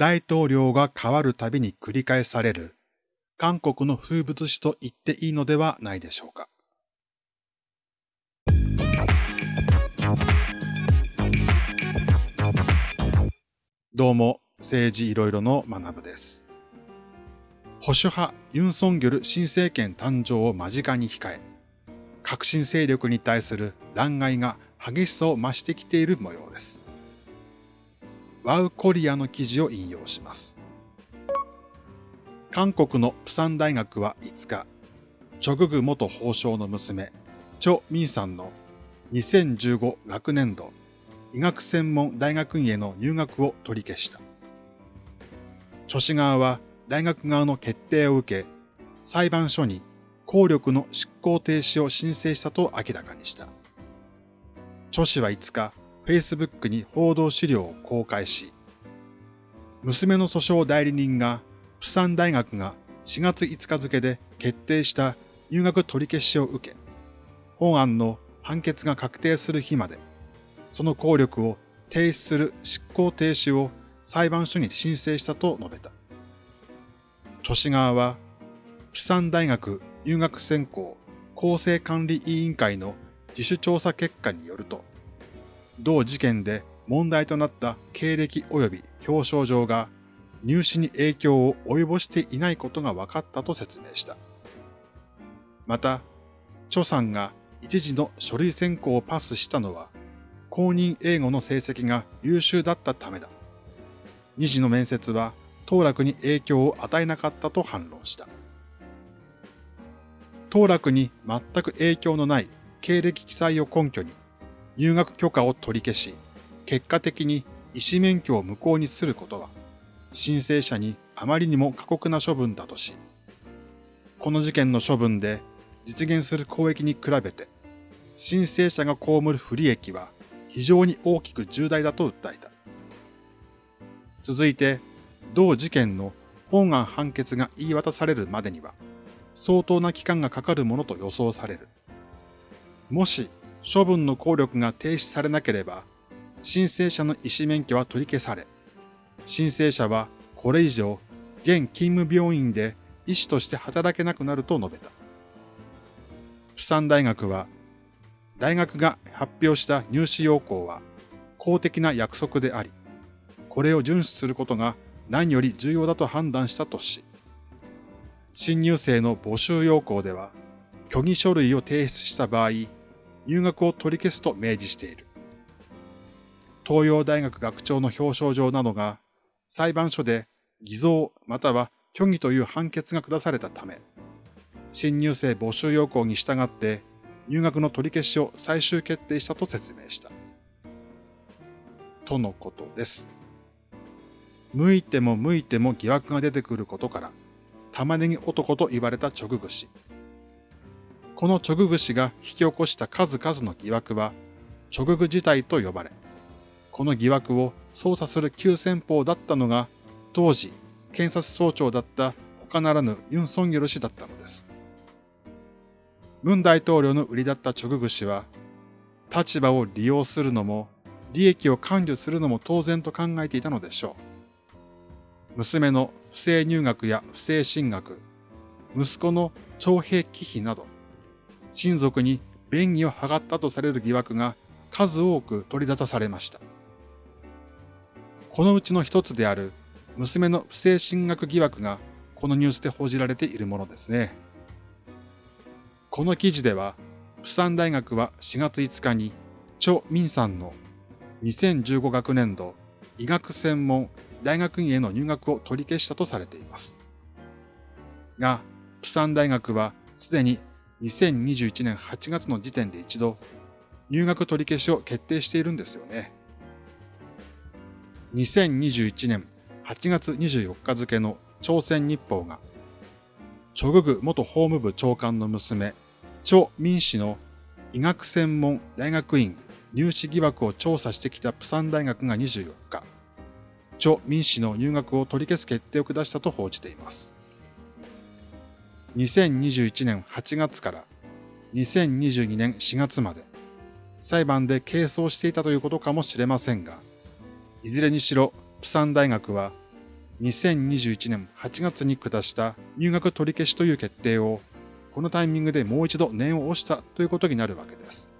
大統領が変わるたびに繰り返される韓国の風物詩と言っていいのではないでしょうか。どうも、政治いろいろの学部です。保守派ユン・ソンギョル新政権誕生を間近に控え、革新勢力に対する弾劾が激しさを増してきている模様です。ワウコリアの記事を引用します。韓国のプサン大学は5日、チョググ元法相の娘、チョ・ミンさんの2015学年度医学専門大学院への入学を取り消した。著氏側は大学側の決定を受け、裁判所に効力の執行停止を申請したと明らかにした。著氏は5日、Facebook に報道資料を公開し、娘の訴訟代理人がプサン大学が4月5日付で決定した入学取り消しを受け、本案の判決が確定する日まで、その効力を停止する執行停止を裁判所に申請したと述べた。都市側は、プサン大学入学選考公正管理委員会の自主調査結果によると、同事件で問題となった経歴及び表彰状が入試に影響を及ぼしていないことが分かったと説明した。また、著さんが一時の書類選考をパスしたのは、公認英語の成績が優秀だったためだ。二次の面接は当落に影響を与えなかったと反論した。当落に全く影響のない経歴記載を根拠に入学許可を取り消し、結果的に医師免許を無効にすることは、申請者にあまりにも過酷な処分だとし、この事件の処分で実現する公益に比べて、申請者が被る不利益は非常に大きく重大だと訴えた。続いて、同事件の本案判決が言い渡されるまでには、相当な期間がかかるものと予想される。もし、処分の効力が停止されなければ、申請者の医師免許は取り消され、申請者はこれ以上、現勤務病院で医師として働けなくなると述べた。釜山大学は、大学が発表した入試要項は公的な約束であり、これを遵守することが何より重要だと判断したとし、新入生の募集要項では、虚偽書類を提出した場合、入学を取り消すと明示している。東洋大学学長の表彰状などが裁判所で偽造または虚偽という判決が下されたため、新入生募集要項に従って入学の取り消しを最終決定したと説明した。とのことです。向いても向いても疑惑が出てくることから、玉ねぎ男と言われた直具氏。この直具氏が引き起こした数々の疑惑は、直具自体と呼ばれ、この疑惑を捜査する急先鋒だったのが、当時、検察総長だった他ならぬユン・ソンギョル氏だったのです。文大統領の売りだったチョググ氏は、立場を利用するのも、利益を管理するのも当然と考えていたのでしょう。娘の不正入学や不正進学、息子の徴兵忌避など、親族に便宜を図ったとされる疑惑が数多く取り出されました。このうちの一つである娘の不正進学疑惑がこのニュースで報じられているものですね。この記事では、プサン大学は4月5日に、チョ・ミンさんの2015学年度医学専門大学院への入学を取り消したとされています。が、プサン大学はすでに2021年8月の時点で一度入学取り消しを決定しているんですよね。2021年8月24日付の朝鮮日報が、チョググ元法務部長官の娘、チョ・ミン氏の医学専門大学院入試疑惑を調査してきたプサン大学が24日、チョ・ミン氏の入学を取り消す決定を下したと報じています。2021年8月から2022年4月まで裁判で係争していたということかもしれませんが、いずれにしろ、プサン大学は2021年8月に下した入学取り消しという決定を、このタイミングでもう一度念を押したということになるわけです。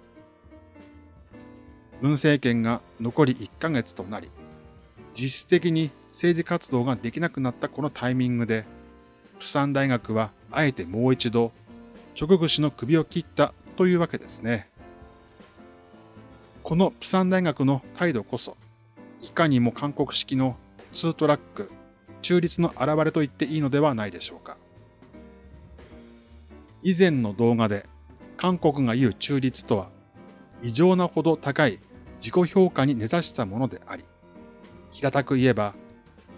文政権が残り1ヶ月となり、実質的に政治活動ができなくなったこのタイミングで、釜山大学はあえてもう一度、直口の首を切ったというわけですね。この釜山大学の態度こそ、いかにも韓国式のツートラック、中立の現れと言っていいのではないでしょうか。以前の動画で韓国が言う中立とは異常なほど高い自己評価に根ざしたものであり、平たく言えば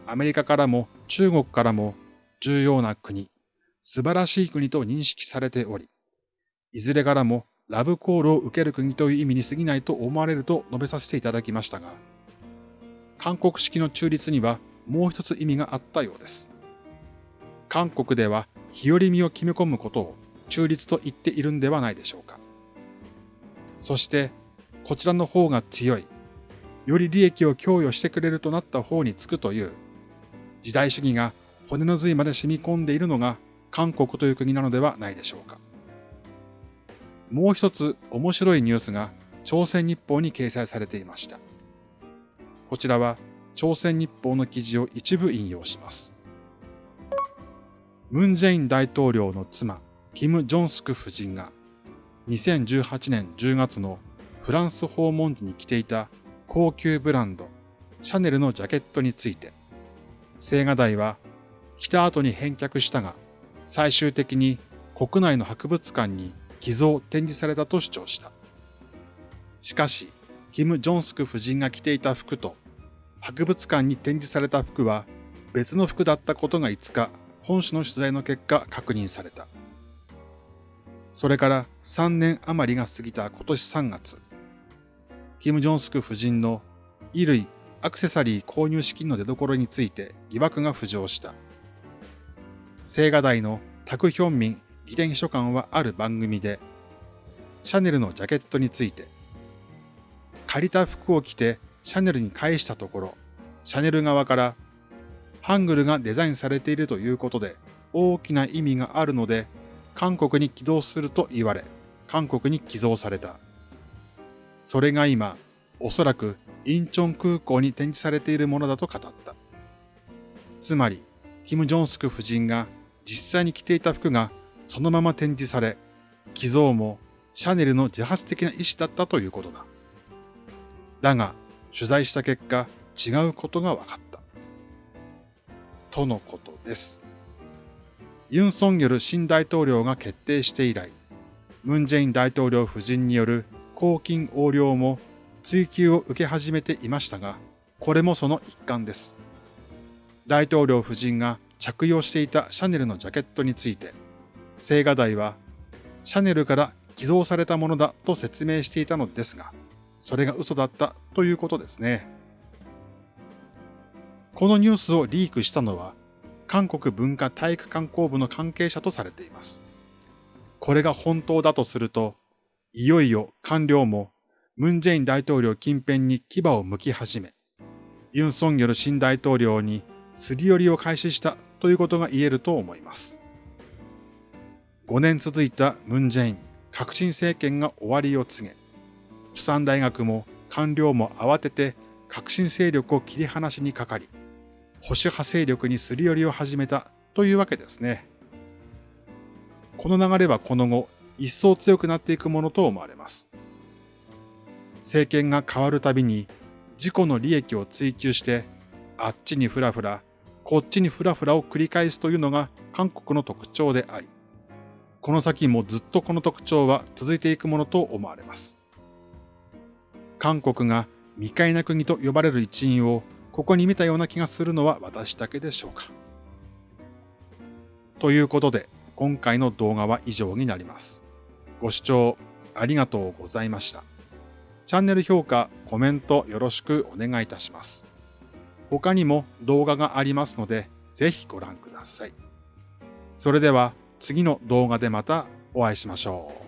アメリカからも中国からも重要な国、素晴らしい国と認識されており、いずれからもラブコールを受ける国という意味に過ぎないと思われると述べさせていただきましたが、韓国式の中立にはもう一つ意味があったようです。韓国では日和見を決め込むことを中立と言っているんではないでしょうか。そして、こちらの方が強い、より利益を供与してくれるとなった方につくという、時代主義が骨の髄まで染み込んでいるのが韓国という国なのではないでしょうか。もう一つ面白いニュースが朝鮮日報に掲載されていました。こちらは朝鮮日報の記事を一部引用します。ムン・ジェイン大統領の妻、キム・ジョンスク夫人が2018年10月のフランス訪問時に着ていた高級ブランド、シャネルのジャケットについて、青瓦台は着た後に返却したが、最終的に国内の博物館に寄贈展示されたと主張した。しかし、キム・ジョンスク夫人が着ていた服と博物館に展示された服は別の服だったことが5日、本種の取材の結果確認された。それから3年余りが過ぎた今年3月、キム・ジョンスク夫人の衣類、アクセサリー購入資金の出所について疑惑が浮上した。青瓦台のタクヒョンミン議典秘書官はある番組で、シャネルのジャケットについて、借りた服を着てシャネルに返したところ、シャネル側からハングルがデザインされているということで大きな意味があるので、韓国に起動すると言われ、韓国に寄贈された。それが今、おそらくインチョン空港に展示されているものだと語った。つまり、キム・ジョンスク夫人が実際に着ていた服がそのまま展示され、寄贈もシャネルの自発的な意思だったということだ。だが、取材した結果、違うことが分かった。とのことです。ユン・ソンギョル新大統領が決定して以来、ムン・ジェイン大統領夫人による公金横領も追及を受け始めていましたが、これもその一環です。大統領夫人が着用していたシャネルのジャケットについて、青瓦台はシャネルから寄贈されたものだと説明していたのですが、それが嘘だったということですね。このニュースをリークしたのは、韓国文化体育観光部の関係者とされています。これが本当だとすると、いよいよ官僚もムン・ジェイン大統領近辺に牙を向き始め、ユン・ソンギョル新大統領にすり寄りを開始したということが言えると思います。5年続いたムン・ジェイン革新政権が終わりを告げ、釜山大学も官僚も慌てて革新勢力を切り離しにかかり、保守派勢力にすり寄りを始めたというわけですね。この流れはこの後、一層強くなっていくものと思われます。政権が変わるたびに自己の利益を追求して、あっちにふらふら、こっちにふらふらを繰り返すというのが韓国の特徴であり、この先もずっとこの特徴は続いていくものと思われます。韓国が未開な国と呼ばれる一因をここに見たような気がするのは私だけでしょうか。ということで、今回の動画は以上になります。ご視聴ありがとうございました。チャンネル評価、コメントよろしくお願いいたします。他にも動画がありますので、ぜひご覧ください。それでは次の動画でまたお会いしましょう。